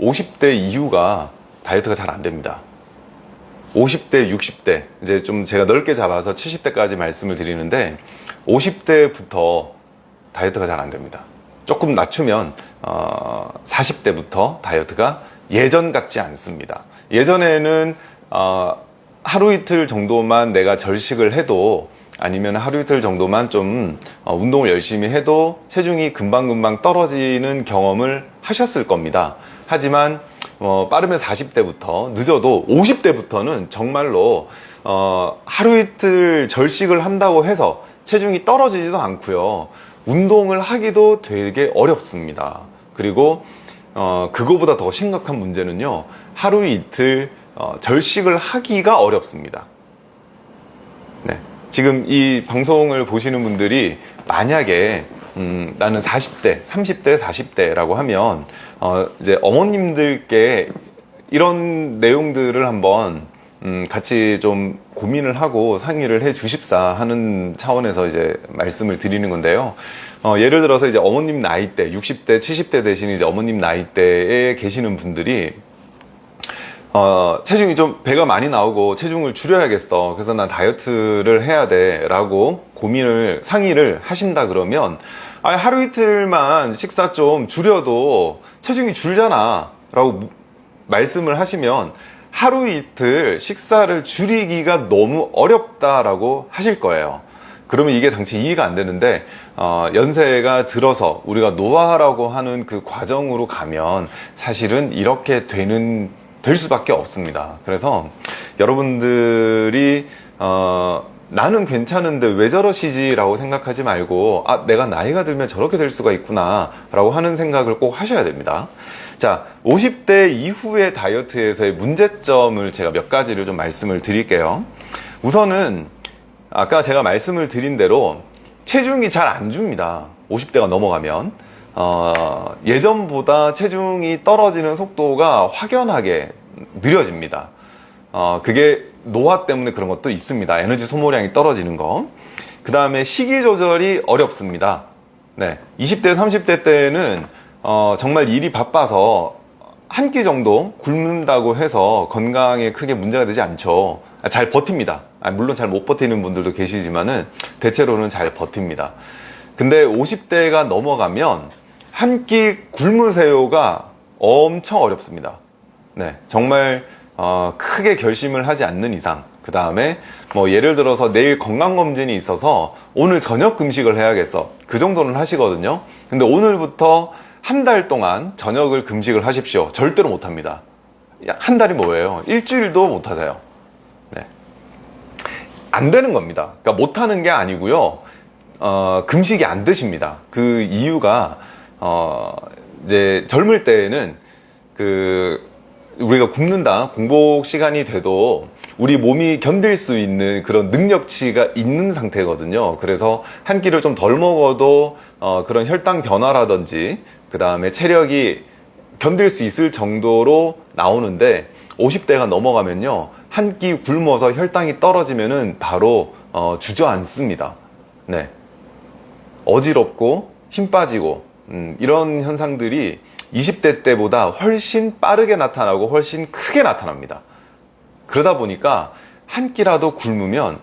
50대 이후가 다이어트가 잘 안 됩니다. 50대, 60대, 이제 좀 제가 넓게 잡아서 70대까지 말씀을 드리는데, 50대부터 다이어트가 잘 안 됩니다. 조금 낮추면, 어, 40대부터 다이어트가 예전 같지 않습니다. 예전에는, 어, 하루 이틀 정도만 내가 절식을 해도, 아니면 하루 이틀 정도만 좀 어, 운동을 열심히 해도 체중이 금방금방 떨어지는 경험을 하셨을 겁니다. 하지만 어, 빠르면 40대부터 늦어도 50대부터는 정말로 어, 하루 이틀 절식을 한다고 해서 체중이 떨어지지도 않고요. 운동을 하기도 되게 어렵습니다. 그리고 어, 그거보다 더 심각한 문제는요. 하루 이틀 어, 절식을 하기가 어렵습니다. 네. 지금 이 방송을 보시는 분들이 만약에 음, 나는 40대, 30대, 40대라고 하면 어, 이제 어머님들께 이런 내용들을 한번 음, 같이 좀 고민을 하고 상의를 해 주십사 하는 차원에서 이제 말씀을 드리는 건데요. 어, 예를 들어서 이제 어머님 나이대, 60대, 70대 대신 이제 어머님 나이대에 계시는 분들이 어, 체중이 좀 배가 많이 나오고 체중을 줄여야겠어. 그래서 난 다이어트를 해야 돼. 라고 고민을, 상의를 하신다 그러면, 아, 하루 이틀만 식사 좀 줄여도 체중이 줄잖아. 라고 말씀을 하시면, 하루 이틀 식사를 줄이기가 너무 어렵다라고 하실 거예요. 그러면 이게 당시 이해가 안 되는데, 어, 연세가 들어서 우리가 노화라고 하는 그 과정으로 가면 사실은 이렇게 되는 될 수밖에 없습니다. 그래서 여러분들이 어, 나는 괜찮은데 왜 저러시지 라고 생각하지 말고 아 내가 나이가 들면 저렇게 될 수가 있구나 라고 하는 생각을 꼭 하셔야 됩니다. 자, 50대 이후의 다이어트에서의 문제점을 제가 몇 가지를 좀 말씀을 드릴게요. 우선은 아까 제가 말씀을 드린 대로 체중이 잘 안 줍니다. 50대가 넘어가면 어, 예전보다 체중이 떨어지는 속도가 확연하게 느려집니다. 어, 그게 노화 때문에 그런 것도 있습니다. 에너지 소모량이 떨어지는 거. 그 다음에 식이 조절이 어렵습니다. 네. 20대, 30대 때는 어, 정말 일이 바빠서 한 끼 정도 굶는다고 해서 건강에 크게 문제가 되지 않죠. 아, 잘 버팁니다. 아, 물론 잘 못 버티는 분들도 계시지만은 대체로는 잘 버팁니다. 근데 50대가 넘어가면 한 끼 굶으세요가 엄청 어렵습니다. 네, 정말 어, 크게 결심을 하지 않는 이상 그 다음에 뭐 예를 들어서 내일 건강검진이 있어서 오늘 저녁 금식을 해야겠어. 그 정도는 하시거든요. 근데 오늘부터 한 달 동안 저녁을 금식을 하십시오. 절대로 못합니다. 한 달이 뭐예요? 일주일도 못하세요. 네. 안 되는 겁니다. 그러니까 못하는 게 아니고요. 어, 금식이 안 되십니다. 그 이유가 어, 이제 젊을 때에는 그 우리가 굶는다 공복 시간이 돼도 우리 몸이 견딜 수 있는 그런 능력치가 있는 상태거든요. 그래서 한 끼를 좀 덜 먹어도 어, 그런 혈당 변화라든지 그 다음에 체력이 견딜 수 있을 정도로 나오는데 50대가 넘어가면요. 한 끼 굶어서 혈당이 떨어지면 은 바로 어, 주저앉습니다. 네. 어지럽고 힘 빠지고 음, 이런 현상들이 20대 때보다 훨씬 빠르게 나타나고 훨씬 크게 나타납니다. 그러다 보니까 한 끼라도 굶으면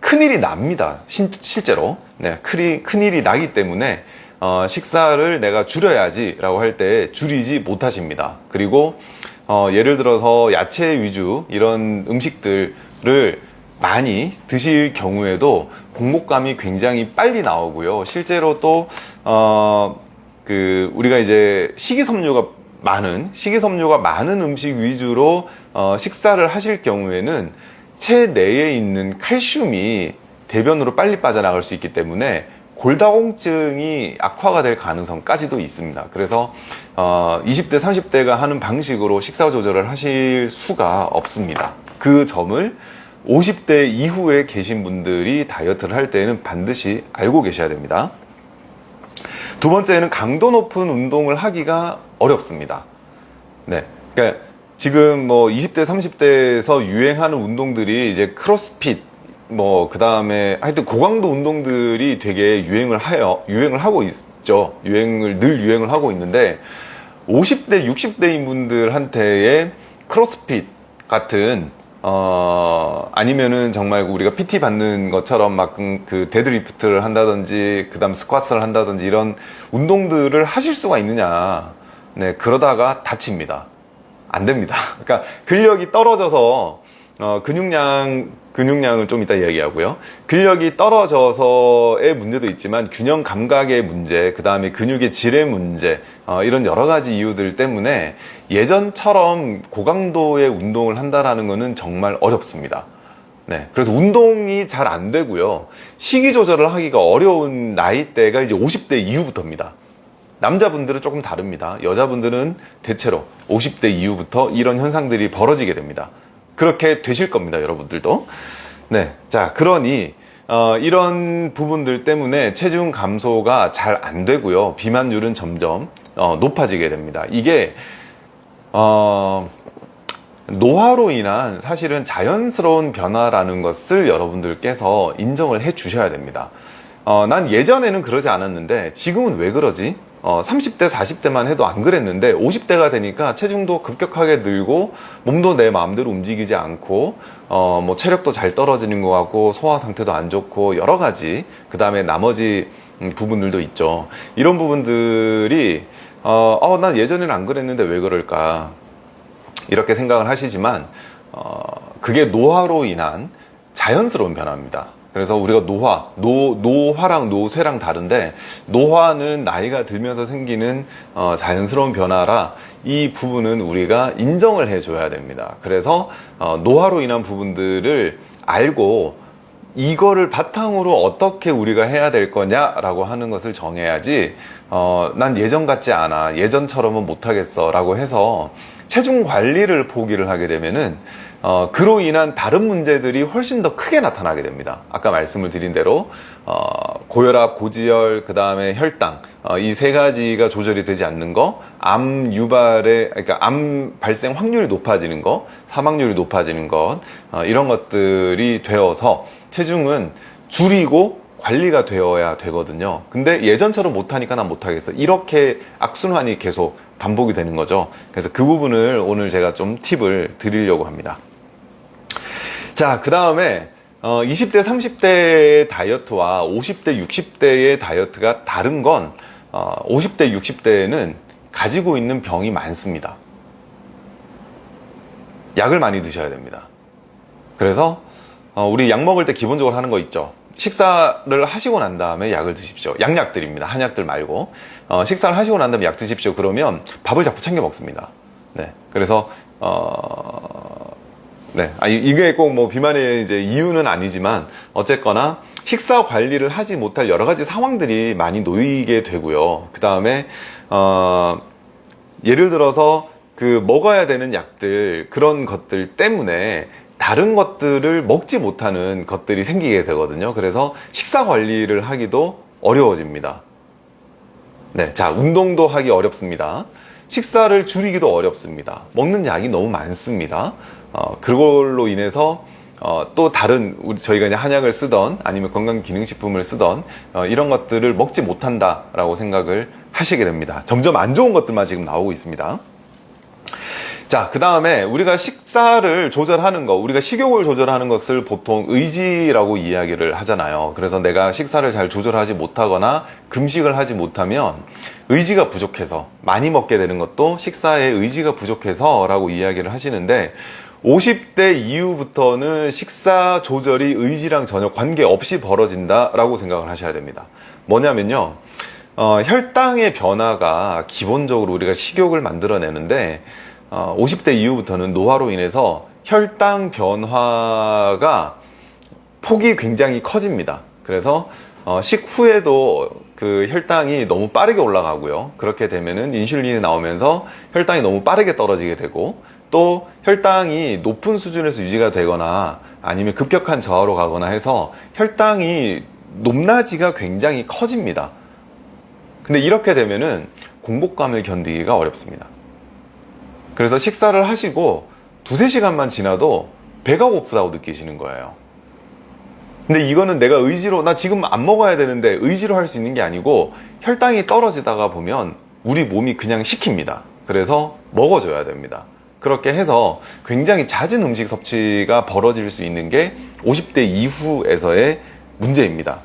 큰일이 납니다. 신, 실제로. 네, 큰일, 큰일이 나기 때문에 어, 식사를 내가 줄여야지 라고 할 때 줄이지 못하십니다. 그리고 어, 예를 들어서 야채 위주 이런 음식들을 많이 드실 경우에도 공복감이 굉장히 빨리 나오고요. 실제로 또 어, 그 우리가 이제 식이섬유가 많은 식이섬유가 많은 음식 위주로 어, 식사를 하실 경우에는 체내에 있는 칼슘이 대변으로 빨리 빠져나갈 수 있기 때문에 골다공증이 악화가 될 가능성까지도 있습니다. 그래서 어, 20대, 30대가 하는 방식으로 식사 조절을 하실 수가 없습니다. 그 점을 50대 이후에 계신 분들이 다이어트를 할 때는 반드시 알고 계셔야 됩니다. 두 번째는 강도 높은 운동을 하기가 어렵습니다. 네. 그러니까 지금 뭐 20대, 30대에서 유행하는 운동들이 이제 크로스핏, 뭐, 그 다음에 하여튼 고강도 운동들이 되게 유행을 하여, 유행을 하고 있죠. 유행을, 늘 유행을 하고 있는데, 50대, 60대인 분들한테의 크로스핏 같은 어 아니면은 정말 우리가 PT 받는 것처럼 막 그 deadlift를 한다든지 그다음 squat를 한다든지 이런 운동들을 하실 수가 있느냐. 네 그러다가 다칩니다. 안 됩니다. 그러니까 근력이 떨어져서 어, 근육량 근육량을 좀 이따 이야기하고요. 근력이 떨어져서의 문제도 있지만 균형 감각의 문제 그 다음에 근육의 질의 문제 어, 이런 여러 가지 이유들 때문에 예전처럼 고강도의 운동을 한다라는 것은 정말 어렵습니다. 네, 그래서 운동이 잘 안 되고요. 식이 조절을 하기가 어려운 나이대가 이제 50대 이후부터입니다. 남자분들은 조금 다릅니다. 여자분들은 대체로 50대 이후부터 이런 현상들이 벌어지게 됩니다. 그렇게 되실 겁니다 여러분들도. 네, 자 그러니 어, 이런 부분들 때문에 체중 감소가 잘 안 되고요. 비만율은 점점 어, 높아지게 됩니다. 이게 어, 노화로 인한 사실은 자연스러운 변화라는 것을 여러분들께서 인정을 해 주셔야 됩니다 어, 난 예전에는 그러지 않았는데 지금은 왜 그러지? 어, 30대 40대만 해도 안 그랬는데 50대가 되니까 체중도 급격하게 늘고 몸도 내 마음대로 움직이지 않고 어, 뭐 체력도 잘 떨어지는 것 같고 소화 상태도 안 좋고 여러 가지 그 다음에 나머지 음, 부분들도 있죠 이런 부분들이 어, 어, 난 예전에는 안 그랬는데 왜 그럴까 이렇게 생각을 하시지만 어, 그게 노화로 인한 자연스러운 변화입니다 그래서 우리가 노화, 노, 노화랑 노쇠랑 다른데 노화는 나이가 들면서 생기는 어, 자연스러운 변화라 이 부분은 우리가 인정을 해줘야 됩니다. 그래서 어, 노화로 인한 부분들을 알고 이거를 바탕으로 어떻게 우리가 해야 될 거냐라고 하는 것을 정해야지 어, 난 예전 같지 않아 예전처럼은 못하겠어 라고 해서 체중 관리를 포기를 하게 되면은 어, 그로 인한 다른 문제들이 훨씬 더 크게 나타나게 됩니다. 아까 말씀을 드린 대로 어, 고혈압, 고지혈, 그 다음에 혈당 어, 이 세 가지가 조절이 되지 않는 거, 암 유발의 그러니까 암 발생 확률이 높아지는 거, 사망률이 높아지는 것 어, 이런 것들이 되어서 체중은 줄이고 관리가 되어야 되거든요. 근데 예전처럼 못하니까 난 못하겠어. 이렇게 악순환이 계속 반복이 되는 거죠. 그래서 그 부분을 오늘 제가 좀 팁을 드리려고 합니다. 자, 그 다음에 어, 20대, 30대의 다이어트와 50대, 60대의 다이어트가 다른 건 어, 50대, 60대에는 가지고 있는 병이 많습니다. 약을 많이 드셔야 됩니다. 그래서 어, 우리 약 먹을 때 기본적으로 하는 거 있죠. 식사를 하시고 난 다음에 약을 드십시오. 약약들입니다. 한약들 말고. 어, 식사를 하시고 난 다음에 약 드십시오. 그러면 밥을 자꾸 챙겨 먹습니다. 네. 그래서, 어, 네. 아, 이게 꼭 뭐 비만의 이제 이유는 아니지만 어쨌거나 식사 관리를 하지 못할 여러 가지 상황들이 많이 놓이게 되고요. 그 다음에 어, 예를 들어서 그 먹어야 되는 약들 그런 것들 때문에 다른 것들을 먹지 못하는 것들이 생기게 되거든요. 그래서 식사 관리를 하기도 어려워집니다. 네, 자 운동도 하기 어렵습니다. 식사를 줄이기도 어렵습니다. 먹는 약이 너무 많습니다. 어, 그걸로 인해서 어, 또 다른 우리 저희가 이제 한약을 쓰던 아니면 건강기능식품을 쓰던 어, 이런 것들을 먹지 못한다 라고 생각을 하시게 됩니다. 점점 안 좋은 것들만 지금 나오고 있습니다. 자, 그 다음에 우리가 식사를 조절하는 거, 우리가 식욕을 조절하는 것을 보통 의지라고 이야기를 하잖아요. 그래서 내가 식사를 잘 조절하지 못하거나 금식을 하지 못하면 의지가 부족해서 많이 먹게 되는 것도 식사에 의지가 부족해서 라고 이야기를 하시는데 50대 이후부터는 식사 조절이 의지랑 전혀 관계없이 벌어진다 라고 생각을 하셔야 됩니다. 뭐냐면요. 어, 혈당의 변화가 기본적으로 우리가 식욕을 만들어내는데 어, 50대 이후부터는 노화로 인해서 혈당 변화가 폭이 굉장히 커집니다. 그래서 어, 식후에도 그 혈당이 너무 빠르게 올라가고요. 그렇게 되면은 인슐린이 나오면서 혈당이 너무 빠르게 떨어지게 되고 또 혈당이 높은 수준에서 유지가 되거나 아니면 급격한 저하로 가거나 해서 혈당이 높낮이가 굉장히 커집니다. 근데 이렇게 되면은 공복감을 견디기가 어렵습니다. 그래서 식사를 하시고 두세 시간만 지나도 배가 고프다고 느끼시는 거예요. 근데 이거는 내가 의지로 나 지금 안 먹어야 되는데 의지로 할 수 있는 게 아니고 혈당이 떨어지다가 보면 우리 몸이 그냥 시킵니다. 그래서 먹어줘야 됩니다. 그렇게 해서 굉장히 잦은 음식 섭취가 벌어질 수 있는 게 50대 이후에서의 문제입니다.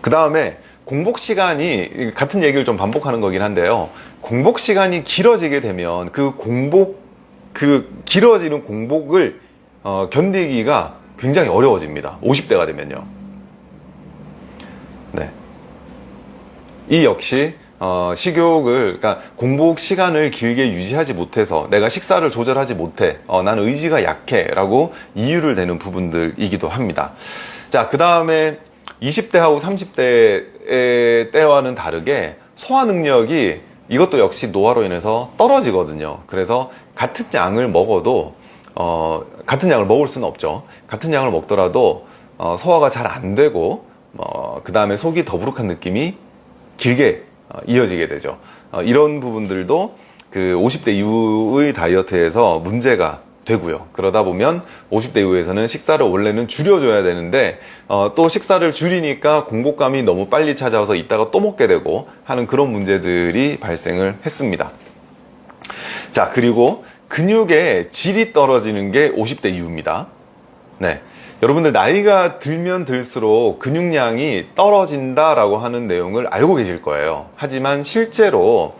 그 다음에 공복 시간이 같은 얘기를 좀 반복하는 거긴 한데요. 공복 시간이 길어지게 되면 그 공복 그 길어지는 공복을 어, 견디기가 굉장히 어려워집니다. 50대가 되면요. 네. 이 역시 어, 식욕을 그러니까 공복 시간을 길게 유지하지 못해서 내가 식사를 조절하지 못해 어, 난 의지가 약해 라고 이유를 대는 부분들이기도 합니다. 자, 그 다음에 20대하고 30대 때와는 다르게 소화 능력이 이것도 역시 노화로 인해서 떨어지거든요. 그래서 같은 양을 먹어도 어, 같은 양을 먹을 수는 없죠. 같은 양을 먹더라도 어, 소화가 잘 안 되고 어, 그 다음에 속이 더부룩한 느낌이 길게 어, 이어지게 되죠. 어, 이런 부분들도 그 50대 이후의 다이어트에서 문제가 되고요. 그러다 보면 50대 이후에서는 식사를 원래는 줄여줘야 되는데 어, 또 식사를 줄이니까 공복감이 너무 빨리 찾아와서 이따가 또 먹게 되고 하는 그런 문제들이 발생을 했습니다. 자 그리고 근육의 질이 떨어지는 게 50대 이후입니다. 네. 여러분들 나이가 들면 들수록 근육량이 떨어진다라고 하는 내용을 알고 계실 거예요. 하지만 실제로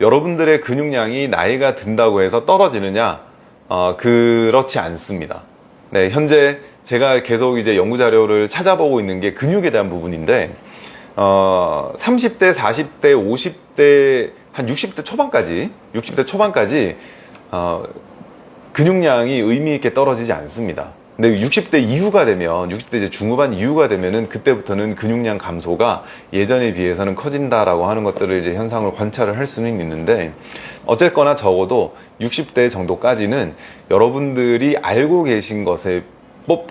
여러분들의 근육량이 나이가 든다고 해서 떨어지느냐? 어, 그렇지 않습니다. 네, 현재 제가 계속 이제 연구 자료를 찾아보고 있는 게 근육에 대한 부분인데, 어, 30대, 40대, 50대, 한 60대 초반까지, 60대 초반까지, 어, 근육량이 의미 있게 떨어지지 않습니다. 근데 60대 이후가 되면 60대 이제 중후반 이후가 되면은 그때부터는 근육량 감소가 예전에 비해서는 커진다라고 하는 것들을 이제 현상을 관찰을 할 수는 있는데 어쨌거나 적어도 60대 정도까지는 여러분들이 알고 계신 것의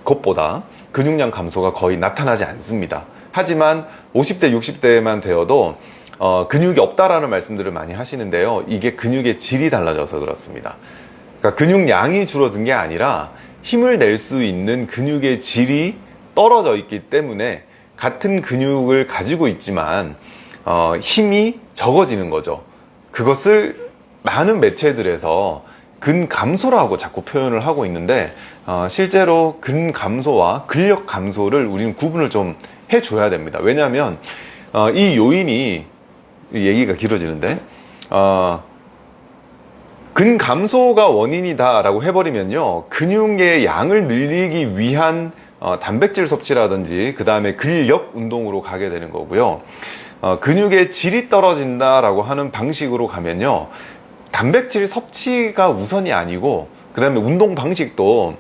것보다 근육량 감소가 거의 나타나지 않습니다. 하지만 50대 60대만 되어도 어, 근육이 없다라는 말씀들을 많이 하시는데요. 이게 근육의 질이 달라져서 그렇습니다. 그러니까 근육량이 줄어든 게 아니라 힘을 낼 수 있는 근육의 질이 떨어져 있기 때문에 같은 근육을 가지고 있지만 어, 힘이 적어지는 거죠. 그것을 많은 매체들에서 근감소라고 자꾸 표현을 하고 있는데 어, 실제로 근감소와 근력 감소를 우리는 구분을 좀 해줘야 됩니다. 왜냐하면 어, 이 요인이 얘기가 길어지는데 어, 근감소가 원인이다 라고 해버리면요 근육의 양을 늘리기 위한 어, 단백질 섭취라든지 그 다음에 근력 운동으로 가게 되는 거고요 어, 근육의 질이 떨어진다 라고 하는 방식으로 가면요 단백질 섭취가 우선이 아니고 그 다음에 운동 방식도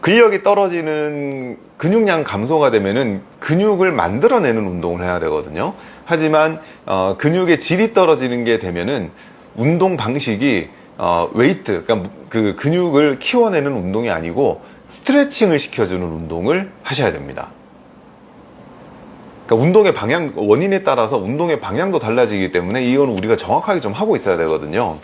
근력이 떨어지는 근육량 감소가 되면은 근육을 만들어내는 운동을 해야 되거든요 하지만 어, 근육의 질이 떨어지는 게 되면은 운동 방식이 어, 웨이트, 그러니까 그 근육을 키워내는 운동이 아니고 스트레칭을 시켜주는 운동을 하셔야 됩니다. 그러니까 운동의 방향, 원인에 따라서 운동의 방향도 달라지기 때문에 이건 우리가 정확하게 좀 하고 있어야 되거든요.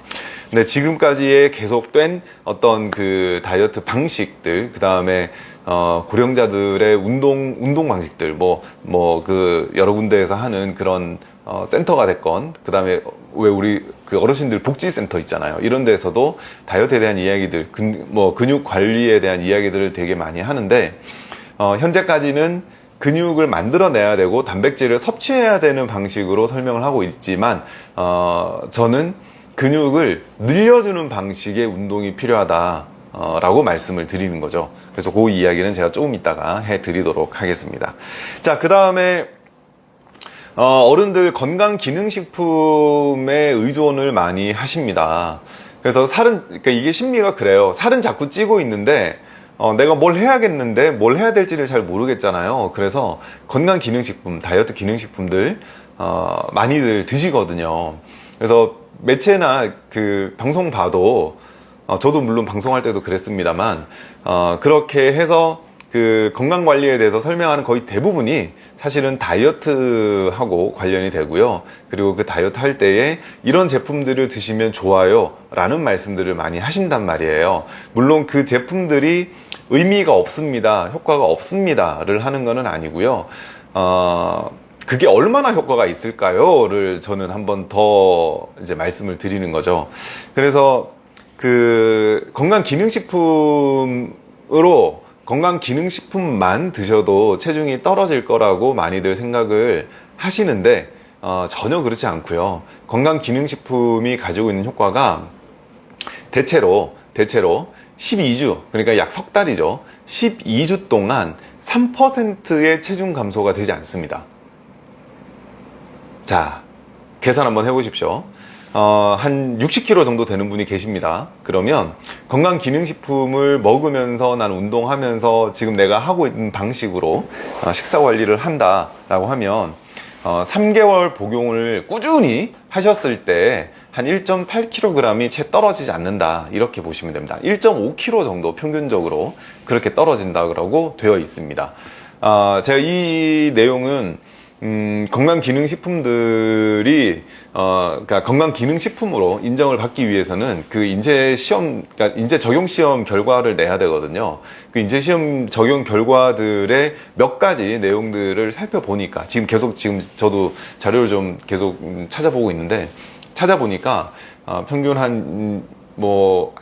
근데 지금까지의 계속된 어떤 그 다이어트 방식들, 그 다음에 어, 고령자들의 운동, 운동 방식들, 뭐, 뭐, 그, 여러 군데에서 하는 그런 어, 센터가 됐건 그 다음에 왜 우리 그 어르신들 복지센터 있잖아요 이런 데서도 다이어트에 대한 이야기들 근, 뭐 근육 관리에 대한 이야기들을 되게 많이 하는데 어, 현재까지는 근육을 만들어내야 되고 단백질을 섭취해야 되는 방식으로 설명을 하고 있지만 어, 저는 근육을 늘려주는 방식의 운동이 필요하다 어, 라고 말씀을 드리는 거죠 그래서 그 이야기는 제가 조금 이따가 해 드리도록 하겠습니다 자그 다음에 어, 른들 건강기능식품에 의존을 많이 하십니다. 그래서 살은, 그러니까 이게 심리가 그래요. 살은 자꾸 찌고 있는데, 어, 내가 뭘 해야겠는데, 뭘 해야 될지를 잘 모르겠잖아요. 그래서 건강기능식품, 다이어트 기능식품들, 어, 많이들 드시거든요. 그래서 매체나 그 방송 봐도, 어, 저도 물론 방송할 때도 그랬습니다만, 어, 그렇게 해서 그 건강관리에 대해서 설명하는 거의 대부분이 사실은 다이어트하고 관련이 되고요. 그리고 그 다이어트 할 때에 이런 제품들을 드시면 좋아요 라는 말씀들을 많이 하신단 말이에요. 물론 그 제품들이 의미가 없습니다. 효과가 없습니다 를 하는 것은 아니고요. 어, 그게 얼마나 효과가 있을까요?를 저는 한번 더 이제 말씀을 드리는 거죠. 그래서 그 건강 기능식품으로 건강 기능식품만 드셔도 체중이 떨어질 거라고 많이들 생각을 하시는데 어, 전혀 그렇지 않고요. 건강 기능식품이 가지고 있는 효과가 대체로 대체로 12주 그러니까 약 석 달이죠. 12주 동안 3%의 체중 감소가 되지 않습니다. 자, 계산 한번 해보십시오. 어, 한 60kg 정도 되는 분이 계십니다. 그러면 건강기능식품을 먹으면서 난 운동하면서 지금 내가 하고 있는 방식으로 어, 식사 관리를 한다 라고 하면 어, 3개월 복용을 꾸준히 하셨을 때 한 1.8kg이 채 떨어지지 않는다. 이렇게 보시면 됩니다. 1.5kg 정도 평균적으로 그렇게 떨어진다고 되어 있습니다. 어, 제가 이 내용은 음, 건강기능식품들이 어, 그러니까 건강기능식품으로 인정을 받기 위해서는 그 인재 시험, 그러니까 인재 적용 시험 결과를 내야 되거든요. 그 인재 시험 적용 결과들의 몇 가지 내용들을 살펴보니까 지금 계속 지금 저도 자료를 좀 계속 찾아보고 있는데 찾아보니까 어, 평균 한 뭐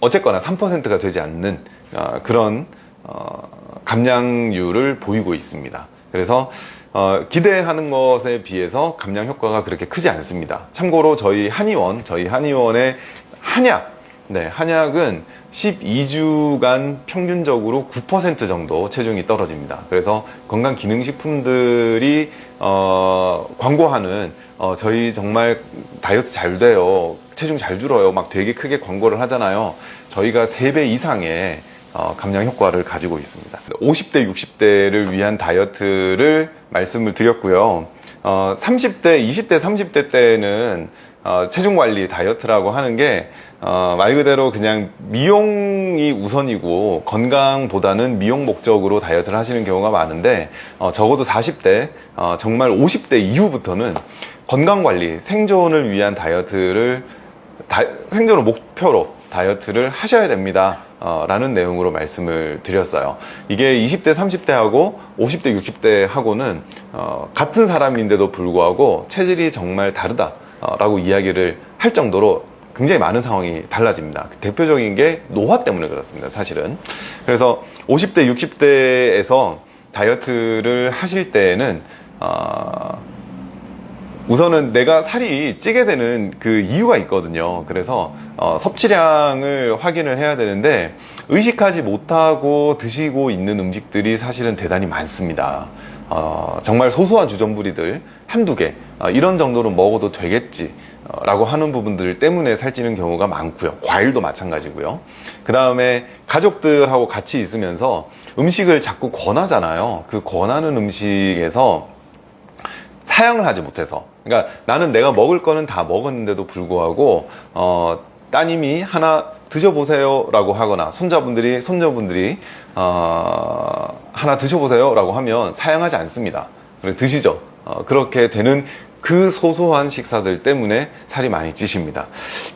어쨌거나 3%가 되지 않는 어, 그런 어, 감량률을 보이고 있습니다. 그래서 어, 기대하는 것에 비해서 감량 효과가 그렇게 크지 않습니다. 참고로 저희 한의원, 저희 한의원의 한약, 네, 한약은 12주간 평균적으로 9% 정도 체중이 떨어집니다. 그래서 건강기능식품들이 어, 광고하는 어, 저희 정말 다이어트 잘 돼요, 체중 잘 줄어요, 막 되게 크게 광고를 하잖아요. 저희가 3배 이상의 어, 감량 효과를 가지고 있습니다 50대 60대를 위한 다이어트를 말씀을 드렸고요 어, 30대 20대 30대 때는 어, 체중 관리 다이어트라고 하는 게 어, 말 그대로 그냥 미용이 우선이고 건강보다는 미용 목적으로 다이어트를 하시는 경우가 많은데 어, 적어도 40대 어, 정말 50대 이후부터는 건강관리 생존을 위한 다이어트를 다, 생존을 목표로 다이어트를 하셔야 됩니다. 어, 라는 내용으로 말씀을 드렸어요. 이게 20대 30대 하고 50대 60대 하고는 어, 같은 사람인데도 불구하고 체질이 정말 다르다 어, 라고 이야기를 할 정도로 굉장히 많은 상황이 달라집니다. 대표적인 게 노화 때문에 그렇습니다 사실은. 그래서 50대 60대에서 다이어트를 하실 때에는 어, 우선은 내가 살이 찌게 되는 그 이유가 있거든요. 그래서 어, 섭취량을 확인을 해야 되는데 의식하지 못하고 드시고 있는 음식들이 사실은 대단히 많습니다. 어, 정말 소소한 주전부리들 한두 개 어, 이런 정도로 먹어도 되겠지. 어, 라고 하는 부분들 때문에 살찌는 경우가 많고요. 과일도 마찬가지고요. 그 다음에 가족들하고 같이 있으면서 음식을 자꾸 권하잖아요. 그 권하는 음식에서 사양을 하지 못해서. 그러니까 나는 내가 먹을 거는 다 먹었는데도 불구하고 어, 따님이 하나 드셔보세요 라고 하거나 손자분들이 손녀분들이 어, 하나 드셔보세요 라고 하면 사양하지 않습니다. 드시죠. 어, 그렇게 되는 그 소소한 식사들 때문에 살이 많이 찌십니다.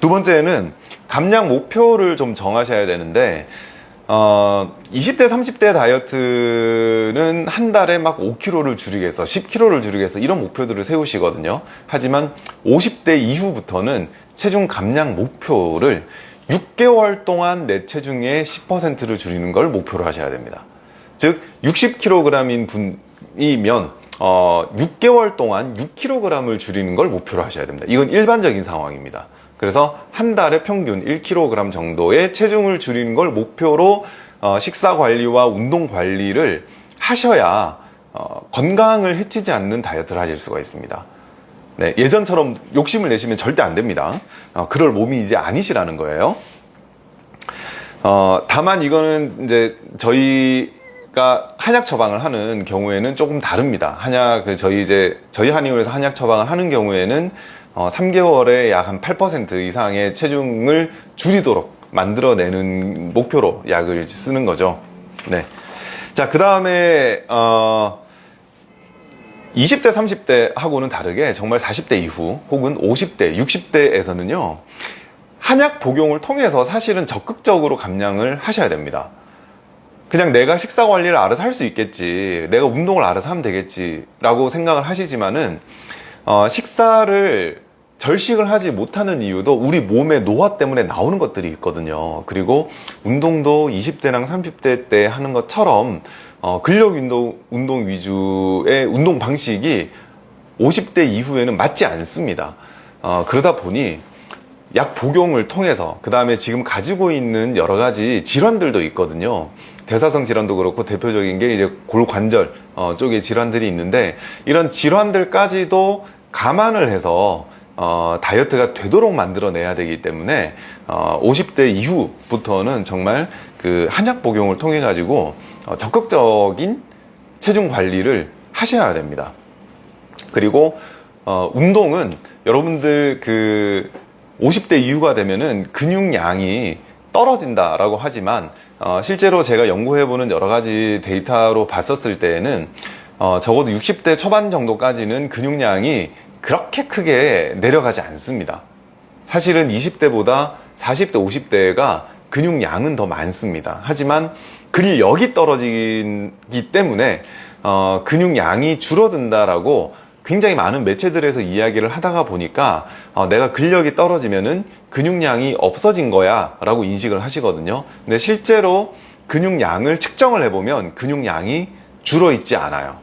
두 번째는 감량 목표를 좀 정하셔야 되는데 어, 20대 30대 다이어트는 한 달에 막 5kg를 줄이기 위해서 10kg를 줄이기 위해서 이런 목표들을 세우시거든요. 하지만 50대 이후부터는 체중 감량 목표를 6개월 동안 내 체중의 10%를 줄이는 걸 목표로 하셔야 됩니다. 즉 60kg인 분이면 어, 6개월 동안 6kg을 줄이는 걸 목표로 하셔야 됩니다. 이건 일반적인 상황입니다. 그래서 한 달에 평균 1kg 정도의 체중을 줄이는 걸 목표로 어, 식사 관리와 운동 관리를 하셔야 어, 건강을 해치지 않는 다이어트를 하실 수가 있습니다. 네, 예전처럼 욕심을 내시면 절대 안 됩니다. 어, 그럴 몸이 이제 아니시라는 거예요. 어, 다만 이거는 이제 저희 가 한약 처방을 하는 경우에는 조금 다릅니다 한약 그 저희 이제 저희 한의원에서 한약 처방을 하는 경우에는 어, 3개월에 약 한 8% 이상의 체중을 줄이도록 만들어내는 목표로 약을 쓰는 거죠. 네. 자, 그 다음에, 어, 20대, 30대 하고는 다르게 정말 40대 이후 혹은 50대, 60대에서는요, 한약 복용을 통해서 사실은 적극적으로 감량을 하셔야 됩니다. 그냥 내가 식사 관리를 알아서 할 수 있겠지. 내가 운동을 알아서 하면 되겠지. 라고 생각을 하시지만은, 어, 식사를 절식을 하지 못하는 이유도 우리 몸의 노화 때문에 나오는 것들이 있거든요. 그리고 운동도 20대랑 30대 때 하는 것처럼, 어, 근력 운동, 운동 위주의 운동 방식이 50대 이후에는 맞지 않습니다. 어, 그러다 보니 약 복용을 통해서 그 다음에 지금 가지고 있는 여러 가지 질환들도 있거든요. 대사성 질환도 그렇고 대표적인 게 이제 골관절 어, 쪽에 질환들이 있는데 이런 질환들까지도 감안을 해서 어, 다이어트가 되도록 만들어내야 되기 때문에 어, 50대 이후부터는 정말 그 한약 복용을 통해 가지고 어, 적극적인 체중 관리를 하셔야 됩니다. 그리고 어, 운동은 여러분들 그 50대 이후가 되면은 근육량이 떨어진다라고 하지만 어, 실제로 제가 연구해보는 여러 가지 데이터로 봤었을 때에는 어, 적어도 60대 초반 정도까지는 근육량이 그렇게 크게 내려가지 않습니다. 사실은 20대보다 40대, 50대가 근육량은 더 많습니다. 하지만 근력이 떨어지기 때문에 어, 근육량이 줄어든다라고 굉장히 많은 매체들에서 이야기를 하다가 보니까 어, 내가 근력이 떨어지면은 근육량이 없어진 거야 라고 인식을 하시거든요. 근데 실제로 근육량을 측정을 해보면 근육량이 줄어 있지 않아요.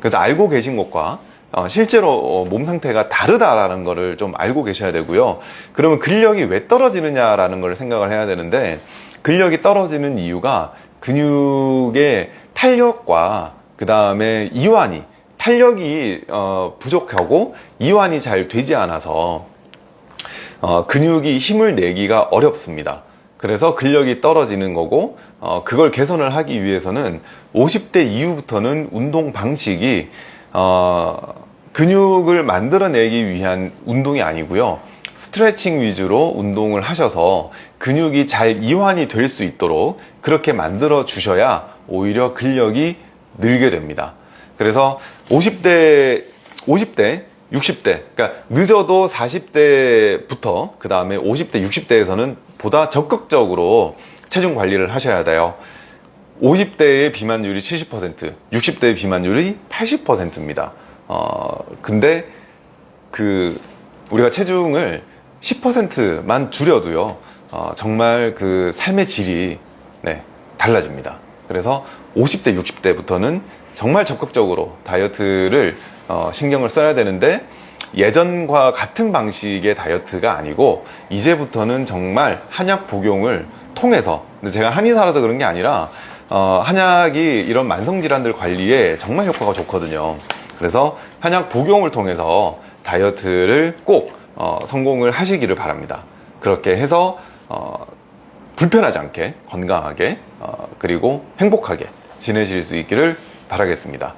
그래서 알고 계신 것과 어, 실제로 어, 몸 상태가 다르다라는 것을 좀 알고 계셔야 되고요. 그러면 근력이 왜 떨어지느냐라는 걸 생각을 해야 되는데 근력이 떨어지는 이유가 근육의 탄력과 그 다음에 이완이 탄력이 어, 부족하고 이완이 잘 되지 않아서 어, 근육이 힘을 내기가 어렵습니다. 그래서 근력이 떨어지는 거고 어, 그걸 개선을 하기 위해서는 50대 이후부터는 운동 방식이 어, 근육을 만들어내기 위한 운동이 아니고요. 스트레칭 위주로 운동을 하셔서 근육이 잘 이완이 될 수 있도록 그렇게 만들어 주셔야 오히려 근력이 늘게 됩니다. 그래서 50대, 50대, 60대, 그러니까 늦어도 40대부터 그 다음에 50대, 60대에서는 보다 적극적으로 체중 관리를 하셔야 돼요. 50대의 비만율이 70%, 60대의 비만율이 80%입니다. 어, 근데 그 우리가 체중을 10%만 줄여도요, 어, 정말 그 삶의 질이 네, 달라집니다. 그래서 50대, 60대부터는 정말 적극적으로 다이어트를 어, 신경을 써야 되는데 예전과 같은 방식의 다이어트가 아니고 이제부터는 정말 한약 복용을 통해서 제가 한의사라서 그런 게 아니라 어, 한약이 이런 만성질환들 관리에 정말 효과가 좋거든요. 그래서 한약 복용을 통해서 다이어트를 꼭 어, 성공을 하시기를 바랍니다. 그렇게 해서 어, 불편하지 않게 건강하게 어, 그리고 행복하게 지내실 수 있기를 바라겠습니다.